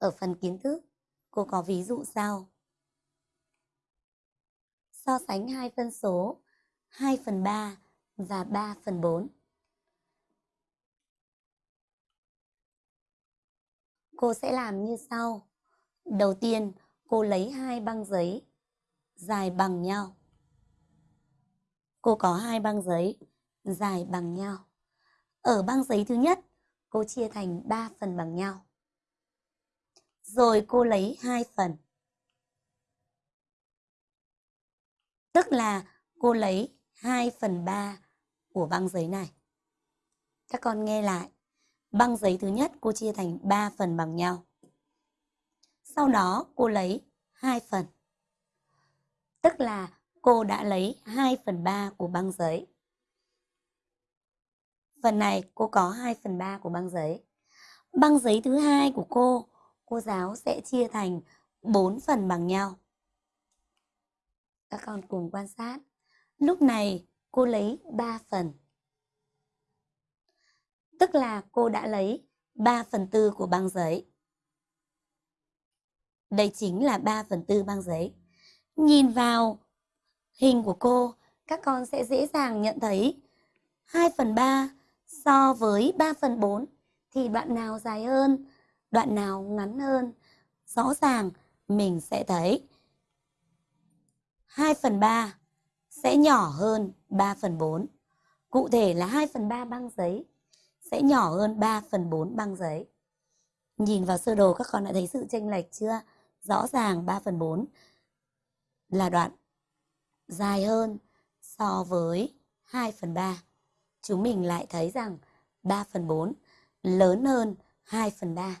Ở phần kiến thức, cô có ví dụ sau. So sánh hai phân số 2 phần 3 và 3 phần 4. Cô sẽ làm như sau. Đầu tiên, cô lấy hai băng giấy dài bằng nhau. Cô có hai băng giấy dài bằng nhau. Ở băng giấy thứ nhất, cô chia thành 3 phần bằng nhau. Rồi cô lấy hai phần. Tức là cô lấy 2 phần 3 của băng giấy này. Các con nghe lại. Băng giấy thứ nhất cô chia thành 3 phần bằng nhau. Sau đó cô lấy 2 phần. Tức là cô đã lấy 2 phần 3 của băng giấy. Phần này cô có 2 phần 3 của băng giấy. Băng giấy thứ hai của cô, cô giáo sẽ chia thành 4 phần bằng nhau. Các con cùng quan sát. Lúc này cô lấy 3 phần. Tức là cô đã lấy 3 phần tư của băng giấy. Đây chính là 3 phần tư băng giấy. Nhìn vào hình của cô, các con sẽ dễ dàng nhận thấy 2 phần 3 so với 3 phần 4 thì đoạn nào dài hơn, đoạn nào ngắn hơn. Rõ ràng mình sẽ thấy 2 phần 3 sẽ nhỏ hơn 3 phần 4. Cụ thể là 2 phần 3 băng giấy sẽ nhỏ hơn 3 phần 4 băng giấy. Nhìn vào sơ đồ, các con đã thấy sự chênh lệch chưa? Rõ ràng 3 phần 4 là đoạn dài hơn so với 2 phần 3. Chúng mình lại thấy rằng 3 phần 4 lớn hơn 2 phần 3.